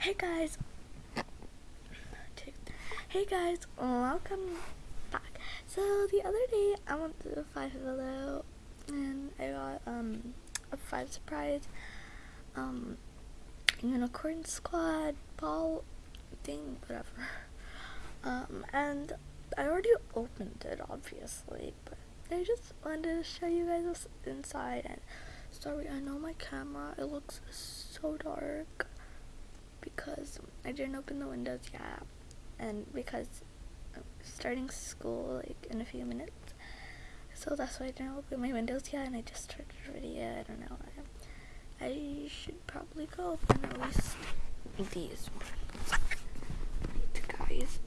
Hey guys. Hey guys, welcome back. So the other day I went to Five Below and I got um a five surprise um unicorn squad ball thing whatever. Um and I already opened it obviously, but I just wanted to show you guys what's inside and sorry I know my camera it looks so dark because I didn't open the windows yet and because I'm starting school like in a few minutes. So that's why I didn't open my windows yet and I just started the video I don't know. I, I should probably go open at least these. Guys.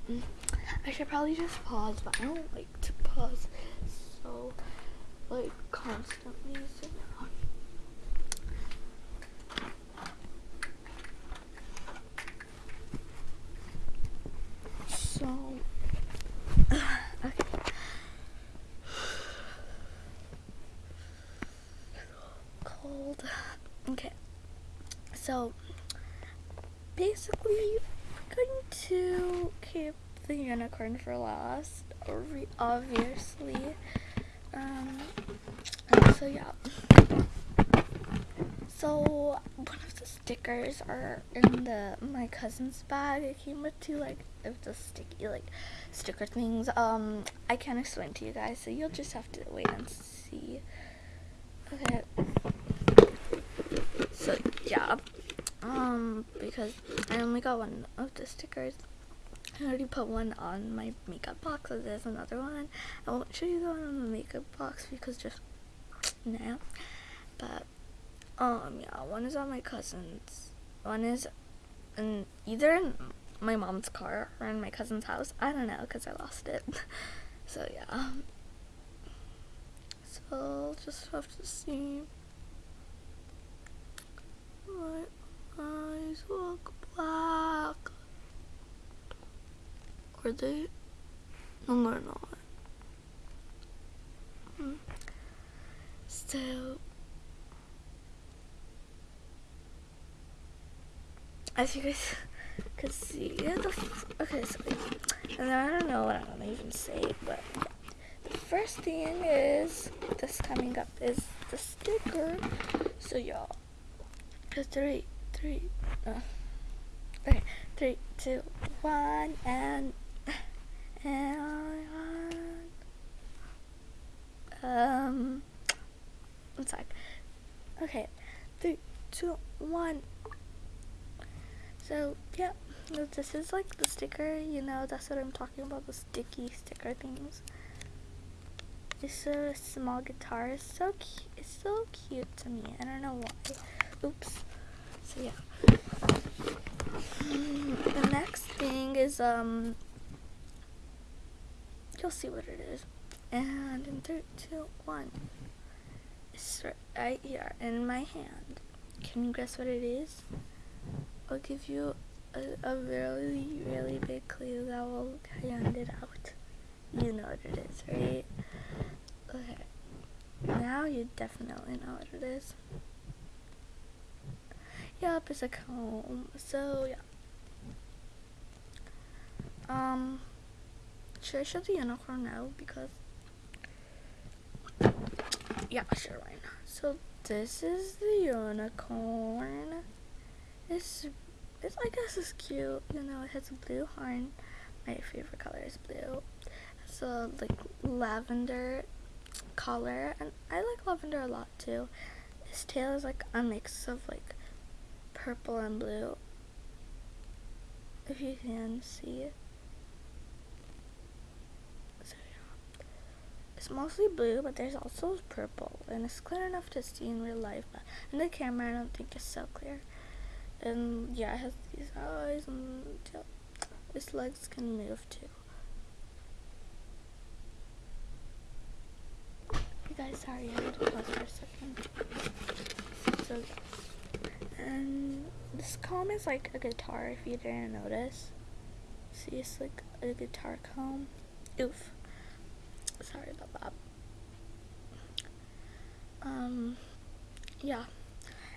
I should probably just pause but I don't like to pause so like constantly. So, okay. Cold. Okay. So, basically, we're going to keep the unicorn for last, obviously. Um, so yeah. So one of the stickers are in the my cousin's bag. It came with two like of the sticky like sticker things. Um, I can't explain to you guys, so you'll just have to wait and see. Okay. So yeah. Um, because I only got one of the stickers. I already put one on my makeup box, so there's another one. I won't show you the one on the makeup box because just now. But um, yeah, one is on my cousin's. One is in either in my mom's car or in my cousin's house. I don't know because I lost it. so yeah. So I'll just have to see. My eyes look black. Are they? No, they're not. Hmm. So as you guys could see, yeah, the okay, so and I don't know what I'm gonna even say, but the first thing is this coming up is the sticker. So y'all, three, three, uh, okay, three, two, one, and and um, one sec. Okay, three, two, one. So, yeah, this is like the sticker, you know, that's what I'm talking about, the sticky sticker things. It's a small guitar, it's so cute, it's so cute to me, I don't know why. Oops. So, yeah. The next thing is, um, you'll see what it is. And in three, two, one, it's right here in my hand. Can you guess what it is? I'll give you a, a really, really big clue that will hand it out. You know what it is, right? Okay. Now you definitely know what it is. Yep, it's a comb. So, yeah. Um, should I show the unicorn now? Because, yeah, sure, why not? So, this is the unicorn. It's it's I guess it's cute. You know, it has a blue horn. My favorite color is blue. It's a like lavender color, and I like lavender a lot too. His tail is like a mix of like purple and blue. If you can see it. It's mostly blue, but there's also purple, and it's clear enough to see in real life, but in the camera I don't think it's so clear. And yeah, it has these eyes and its legs can move too. You guys, sorry, I had to pause for a second. So, and this comb is like a guitar if you didn't notice. See, it's like a guitar comb. Oof. Sorry about that. Um, yeah.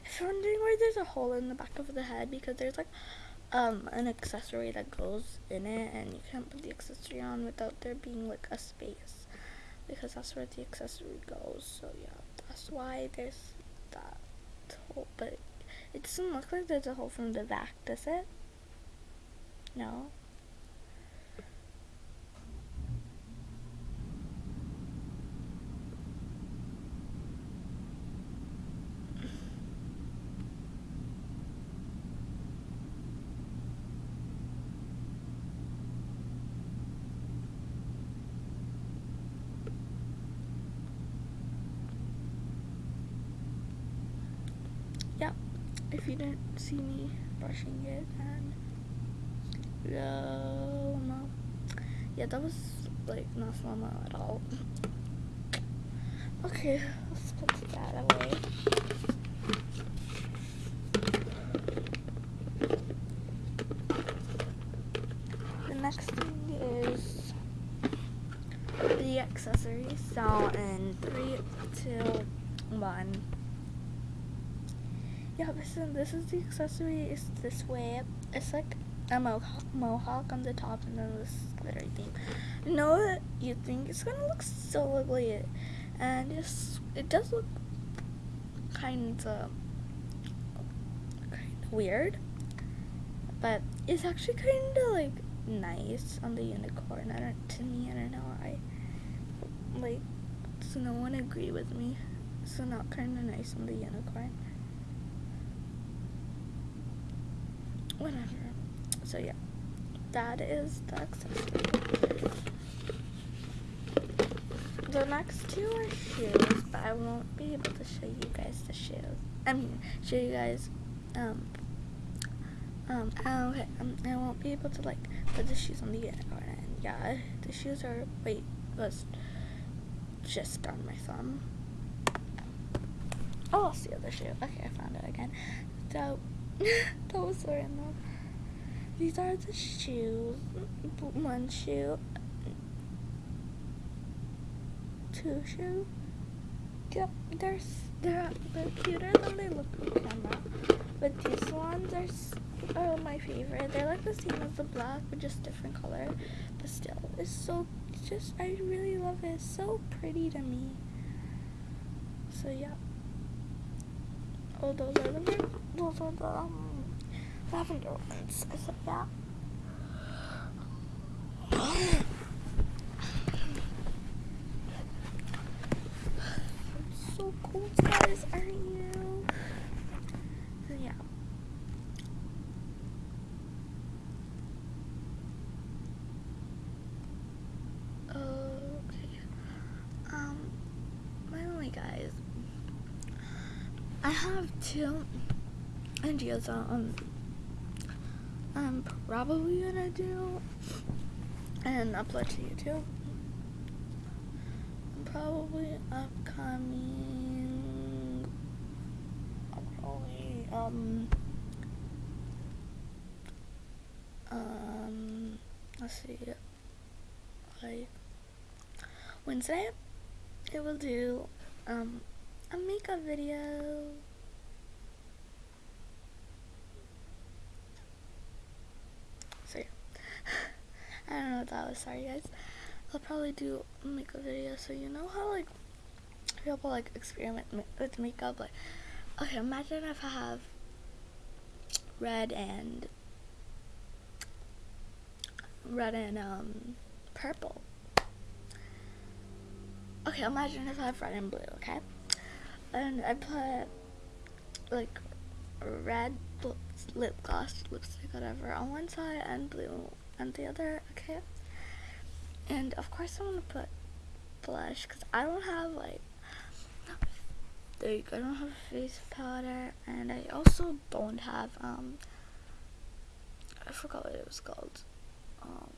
If you're wondering why there's a hole in the back of the head, because there's like um an accessory that goes in it and you can't put the accessory on without there being like a space because that's where the accessory goes so yeah that's why there's hole but it doesn't look like there's a hole from the back does it? No yeah if you didn't see me brushing it and no no. Yeah that was like not mo at all. Okay let's put that away the next thing is the accessories. So in three two one yeah, listen, this is the accessory. It's this way. It's like a mohawk, on the top and then this glittery thing. That you think it's gonna look so ugly, and it's, it does look kind of kind of weird, but it's actually kind of like nice on the unicorn. I don't, to me, I don't know. I like, so no one agree with me. So not kind of nice on the unicorn. Whatever. So yeah, that is the accessory. The next two are shoes, but I won't be able to show you guys the shoes. I mean, show you guys, um, um, okay, um, I won't be able to like put the shoes on the. And yeah, the shoes are, wait, was just on my thumb. Oh, it's the other shoe. Okay, I found it again. So, was so random. These are the shoes. One shoe. Two shoe. Yep, they're, they're, they're cuter than they look on camera. But these ones are, are my favorite. They're like the same as the black, but just different color. But still, it's so, just, I really love it. It's so pretty to me. So yeah. Oh, those are the, those are the, um, lavender ones. I said that. so cool, guys, aren't you? Yeah. Okay. Um, finally, guys, I have two ideas on I'm probably gonna do and upload to YouTube. I'm probably upcoming. Probably um um let's see like Wednesday it will do um a makeup video I don't know what that was. Sorry, guys. I'll probably do makeup video so you know how like people like experiment with makeup. Like, okay, imagine if I have red and red and um purple. Okay, imagine if I have red and blue. Okay, and I put like red lip gloss, lipstick, whatever, on one side and blue on the other, okay? And of course I want to put blush because I don't have like, there you go, I don't have face powder and I also don't have, um, I forgot what it was called. Um,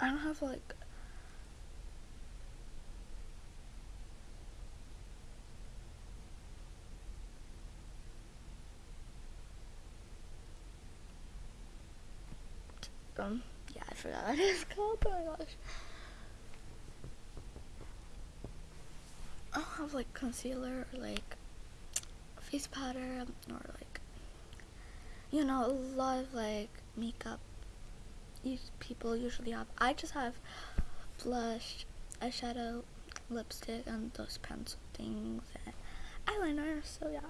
I don't have like um yeah I forgot what it's called oh my gosh I have like concealer or like face powder or like you know a lot of like makeup people usually have. I just have blush, eyeshadow, lipstick, and those pencil things and eyeliner. So yeah.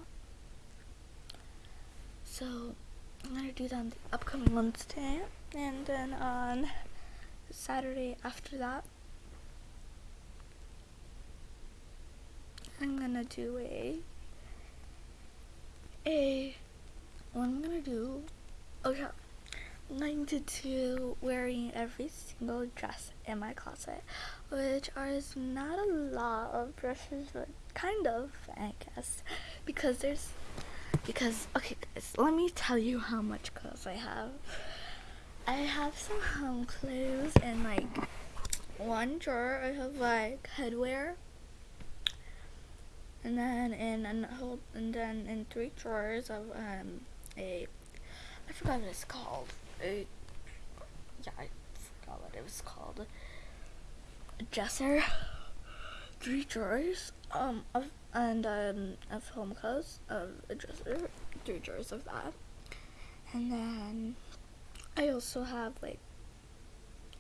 So I'm gonna do that on the upcoming Wednesday, and then on Saturday after that, I'm gonna do a a what I'm gonna do. Oh yeah, I'm going to do wearing every single dress in my closet, which is not a lot of dresses, but kind of, I guess, because there's because okay guys, let me tell you how much clothes I have. I have some home clothes and like one drawer I have like headwear and then in hold and then in three drawers of um a I forgot what it's called. A yeah, I forgot what it was called. A dresser. Three drawers um of and um of home clothes of a dresser, three drawers of that. And then I also have like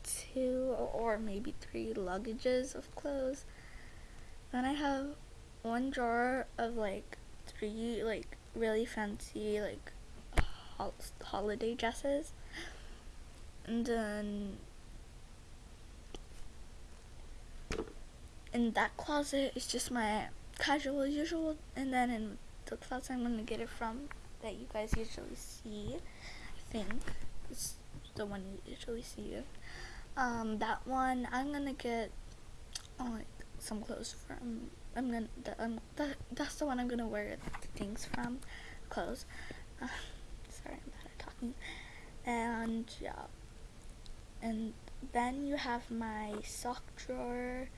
two or maybe three luggages of clothes. Then I have one drawer of like three like really fancy like hol holiday dresses. And then in that closet is just my casual usual. And then in the closet I'm gonna get it from that you guys usually see I think it's the one you usually see um that one I'm gonna get like some clothes from I'm gonna the, um, the, that's the one I'm gonna wear things from clothes. Uh, sorry I'm bad at talking. And yeah. And then you have my sock drawer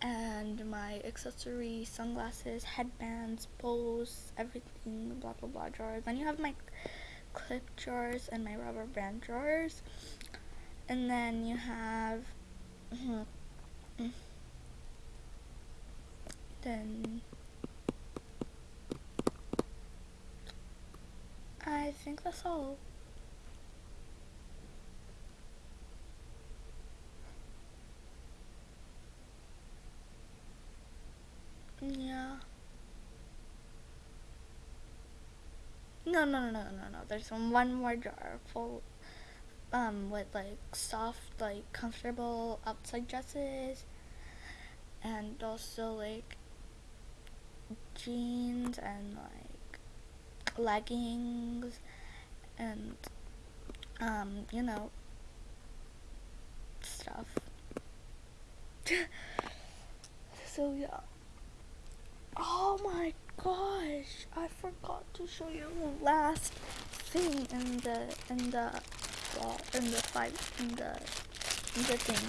and my accessories, sunglasses, headbands, bows, everything, blah blah blah drawers. Then you have my clip drawers and my rubber band drawers. And then you have hmm, then I think that's all. Yeah. No, no, no, no, no, no. There's one more jar full, um, with like soft, like comfortable outside dresses, and also like jeans and like leggings, and um, you know, stuff. so yeah. Oh my gosh, I forgot to show you the last thing in the in the well in the fight in the in the thing.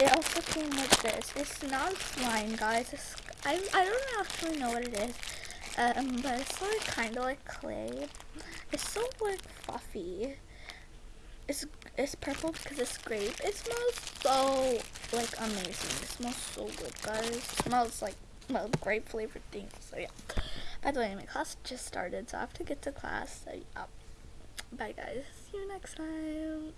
It also came with this. It's not slime, guys. It's, I I don't actually know what it is. Um, but it's like kind of like clay. It's so like fluffy. It's it's purple because it's grape. It smells so like amazing. It smells so good, guys. It smells like well, grape flavored things. So yeah. By the way, my class just started, so I have to get to class. So yeah. Bye guys. See you next time.